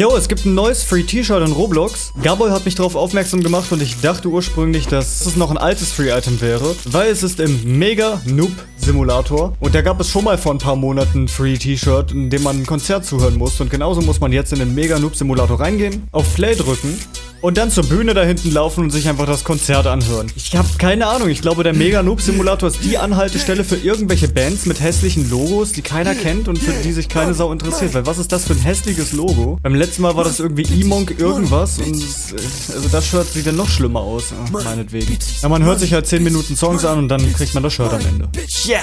Yo, es gibt ein neues Free T-Shirt in Roblox. Gaboy hat mich darauf aufmerksam gemacht und ich dachte ursprünglich, dass es noch ein altes Free-Item wäre, weil es ist im Mega Noob Simulator. Und da gab es schon mal vor ein paar Monaten ein Free T-Shirt, in dem man ein Konzert zuhören muss. Und genauso muss man jetzt in den Mega Noob Simulator reingehen, auf Play drücken und dann zur Bühne da hinten laufen und sich einfach das Konzert anhören. Ich habe keine Ahnung. Ich glaube, der Mega Noob Simulator ist die Anhaltestelle für irgendwelche Bands mit hässlichen Logos, die keiner kennt und für die sich keine Sau interessiert. Weil was ist das für ein hässliches Logo? Beim letzten Mal war das irgendwie E-Monk irgendwas und äh, also das Shirt sieht dann noch schlimmer aus, ja, meinetwegen. Ja, man hört sich halt 10 Minuten Songs an und dann kriegt man das Shirt am Ende. Yeah,